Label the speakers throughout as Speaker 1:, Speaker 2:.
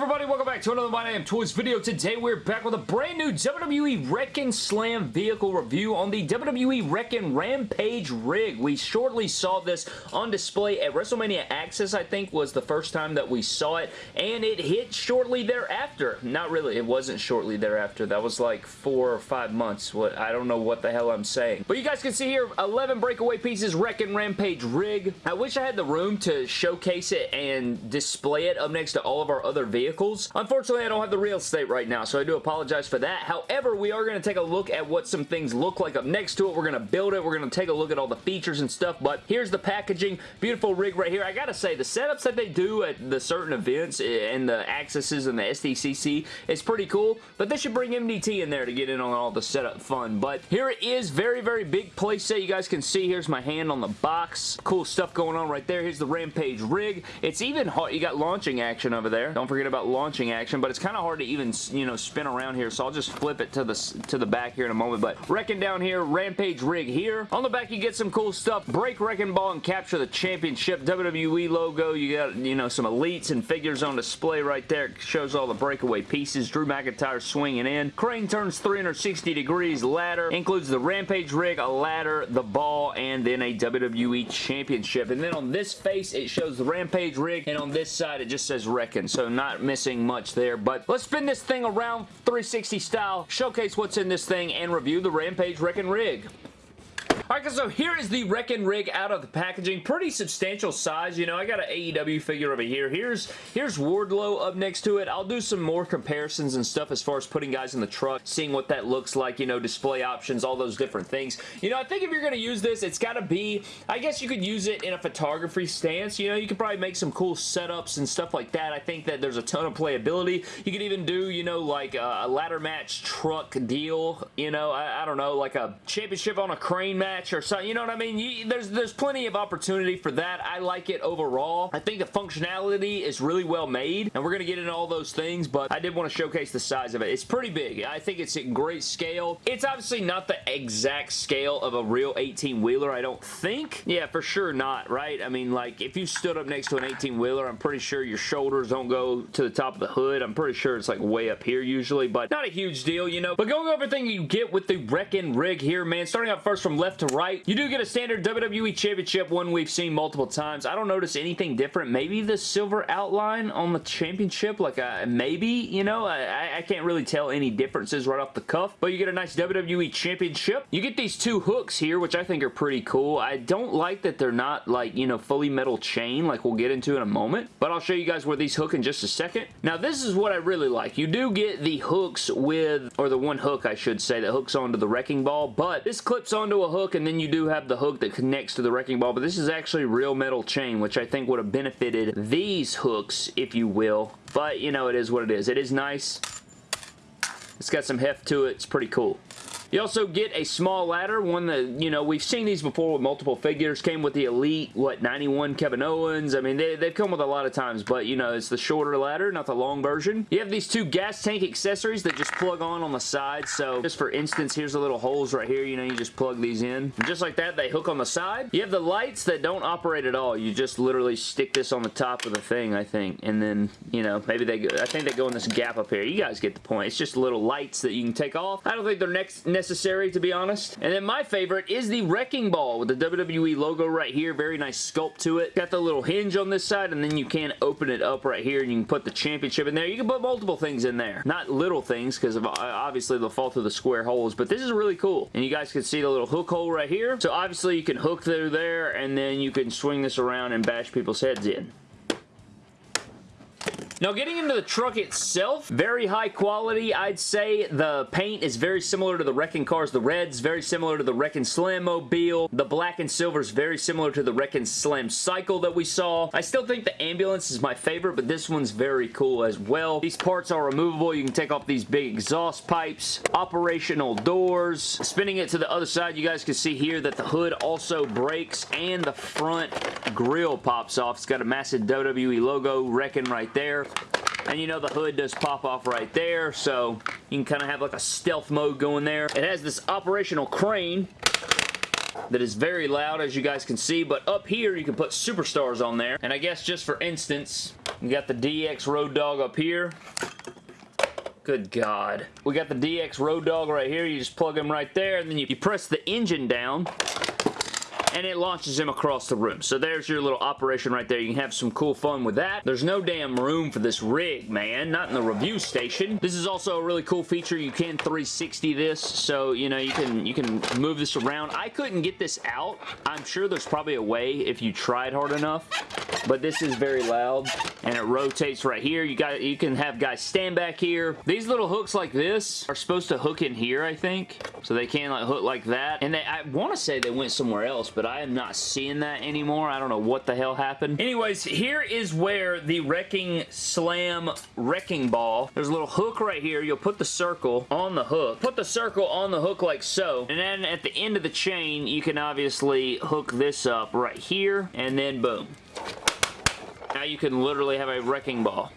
Speaker 1: everybody? Welcome back to another My Damn Toys video. Today we're back with a brand new WWE Wrekkin' Slam vehicle review on the WWE Wrekkin' Rampage rig. We shortly saw this on display at WrestleMania Access, I think was the first time that we saw it, and it hit shortly thereafter. Not really, it wasn't shortly thereafter. That was like four or five months. What I don't know what the hell I'm saying. But you guys can see here, 11 breakaway pieces Wrekkin' Rampage rig. I wish I had the room to showcase it and display it up next to all of our other vehicles. Unfortunately, I don't have the real estate right now, so I do apologize for that. However, we are going to take a look at what some things look like up next to it. We're going to build it. We're going to take a look at all the features and stuff, but here's the packaging. Beautiful rig right here. I gotta say, the setups that they do at the certain events eh, and the accesses and the SDCC is pretty cool, but they should bring MDT in there to get in on all the setup fun. But here it is. Very, very big playset. You guys can see here's my hand on the box. Cool stuff going on right there. Here's the Rampage rig. It's even hard. You got launching action over there. Don't forget about launching action, but it's kind of hard to even, you know, spin around here, so I'll just flip it to the, to the back here in a moment, but Wrekkin' down here, Rampage rig here. On the back, you get some cool stuff. Break Wrecking Ball and capture the championship WWE logo. You got, you know, some elites and figures on display right there. Shows all the breakaway pieces. Drew McIntyre swinging in. Crane turns 360 degrees. Ladder includes the Rampage rig, a ladder, the ball, and then a WWE championship. And then on this face, it shows the Rampage rig, and on this side, it just says Wrekkin', so not missing much there. But let's spin this thing around 360 style, showcase what's in this thing, and review the Rampage Wrekkin' rig. Alright, so here is the Wrekkin' Rig out of the packaging. Pretty substantial size, you know. I got an AEW figure over here. Here's, here's Wardlow up next to it. I'll do some more comparisons and stuff as far as putting guys in the truck, seeing what that looks like, you know, display options, all those different things. You know, I think if you're going to use this, it's got to be, I guess you could use it in a photography stance. You know, you could probably make some cool setups and stuff like that. I think that there's a ton of playability. You could even do, you know, like a, a ladder match truck deal, you know, I, I don't know, like a championship on a crane match match or something. You know what I mean? You, there's, there's plenty of opportunity for that. I like it overall. I think the functionality is really well made, and we're going to get into all those things, but I did want to showcase the size of it. It's pretty big. I think it's in great scale. It's obviously not the exact scale of a real 18-wheeler, I don't think. Yeah, for sure not, right? I mean, like, if you stood up next to an 18-wheeler, I'm pretty sure your shoulders don't go to the top of the hood. I'm pretty sure it's, like, way up here usually, but not a huge deal, you know? But going over everything you get with the Wrekkin' rig here, man, starting out first from left to right. You do get a standard WWE Championship, one we've seen multiple times. I don't notice anything different. Maybe the silver outline on the championship, like uh, maybe, you know, I, I can't really tell any differences right off the cuff, but you get a nice WWE Championship. You get these two hooks here, which I think are pretty cool. I don't like that they're not like, you know, fully metal chain like we'll get into in a moment, but I'll show you guys where these hook in just a second. Now, this is what I really like. You do get the hooks with, or the one hook, I should say, that hooks onto the wrecking ball, but this clips onto a hook and then you do have the hook that connects to the wrecking ball, but this is actually real metal chain, which I think would have benefited these hooks, if you will. But, you know, it is what it is. It is nice. It's got some heft to it. It's pretty cool. You also get a small ladder, one that, you know, we've seen these before with multiple figures. Came with the Elite, what, 91 Kevin Owens. I mean, they, they've come with a lot of times, but, you know, it's the shorter ladder, not the long version. You have these two gas tank accessories that just plug on on the side. So, just for instance, here's the little holes right here. You know, you just plug these in. And just like that, they hook on the side. You have the lights that don't operate at all. You just literally stick this on the top of the thing, I think. And then, you know, maybe they go, I think they go in this gap up here. You guys get the point. It's just little lights that you can take off. I don't think they're next necessary, to be honest. And then my favorite is the Wrecking Ball with the WWE logo right here. Very nice sculpt to it. Got the little hinge on this side, and then you can open it up right here, and you can put the championship in there. You can put multiple things in there. Not little things, because uh, obviously they'll fall through the square holes, but this is really cool. And you guys can see the little hook hole right here. So obviously you can hook through there, and then you can swing this around and bash people's heads in. Now getting into the truck itself, very high quality. I'd say the paint is very similar to the Wrecking Cars. The red's very similar to the Wrecking Slam Mobile. The black and silver is very similar to the Wrecking Slam Cycle that we saw. I still think the ambulance is my favorite, but this one's very cool as well. These parts are removable. You can take off these big exhaust pipes, operational doors. Spinning it to the other side, you guys can see here that the hood also breaks and the front grill pops off. It's got a massive WWE logo Wrecking right there. And you know the hood does pop off right there, so you can kind of have like a stealth mode going there. It has this operational crane that is very loud as you guys can see, but up here you can put superstars on there. And I guess just for instance, We got the DX Road Dog up here. Good God. We got the DX Road Dog right here. You just plug him right there, and then you, you press the engine down, and it launches him across the room. So there's your little operation right there. You can have some cool fun with that. There's no damn room for this rig, man. Not in the review station. This is also a really cool feature. You can 360 this, so, you know, you can, you can move this around. I couldn't get this out. I'm sure there's probably a way if you tried hard enough, but this is very loud, and it rotates right here. You got, you can have guys stand back here. These little hooks like this are supposed to hook in here, I think, so they can like hook like that, and they, I want to say they went somewhere else, but I am not seeing that anymore. I don't know what the hell happened. Anyways, here is where the Wrecking Slam Wrecking Ball, there's a little hook right here. You'll put the circle on the hook. Put the circle on the hook like so. And then at the end of the chain, you can obviously hook this up right here. And then boom. Now you can literally have a wrecking ball.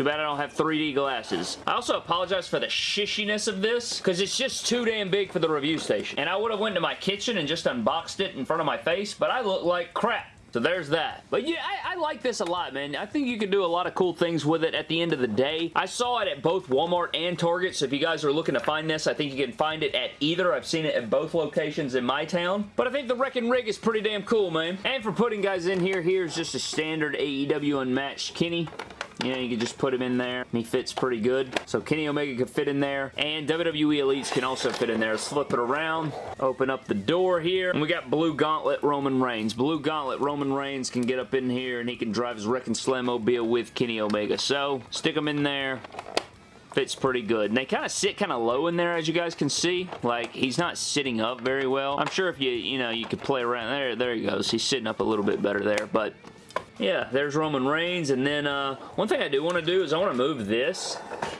Speaker 1: Too bad I don't have 3D glasses. I also apologize for the shishiness of this because it's just too damn big for the review station. And I would have went to my kitchen and just unboxed it in front of my face, but I look like crap. So there's that. But yeah, I, I, like this a lot, man. I think you can do a lot of cool things with it at the end of the day. I saw it at both Walmart and Target, so if you guys are looking to find this, I think you can find it at either. I've seen it at both locations in my town. But I think the Wrecking Rig is pretty damn cool, man. And for putting guys in here, here's just a standard AEW Unmatched Kenny. You know, you can just put him in there. He fits pretty good. So Kenny Omega can fit in there. And WWE Elites can also fit in there. Let's flip it around. Open up the door here. And we got Blue Gauntlet Roman Reigns. Blue Gauntlet Roman Reigns can get up in here and he can drive his Wrecking Mobile with Kenny Omega. So, stick him in there fits pretty good. And they kind of sit kind of low in there, as you guys can see. Like, he's not sitting up very well. I'm sure if you, you know, you could play around there. There he goes. He's sitting up a little bit better there. But yeah, there's Roman Reigns. And then uh, one thing I do want to do is I want to move this.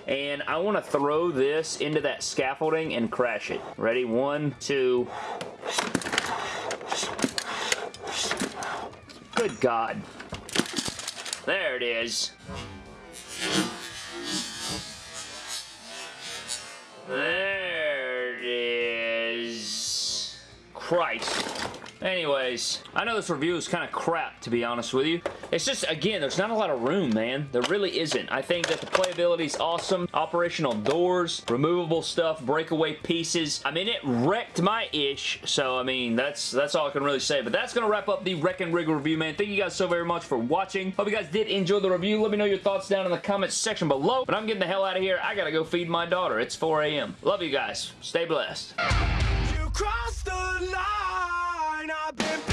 Speaker 1: And I want to throw this into that scaffolding and crash it. Ready? One, two. Good God. There it is. There it is. Christ. Anyways, I know this review is kind of crap, to be honest with you. It's just, again, there's not a lot of room, man. There really isn't. I think that the playability is awesome. Operational doors, removable stuff, breakaway pieces. I mean, it wrecked my ish, so, I mean, that's that's all I can really say. But that's going to wrap up the Wrecking Rig review, man. Thank you guys so very much for watching. Hope you guys did enjoy the review. Let me know your thoughts down in the comments section below. But I'm getting the hell out of here. I got to go feed my daughter. It's 4 a.m. Love you guys. Stay blessed. I've been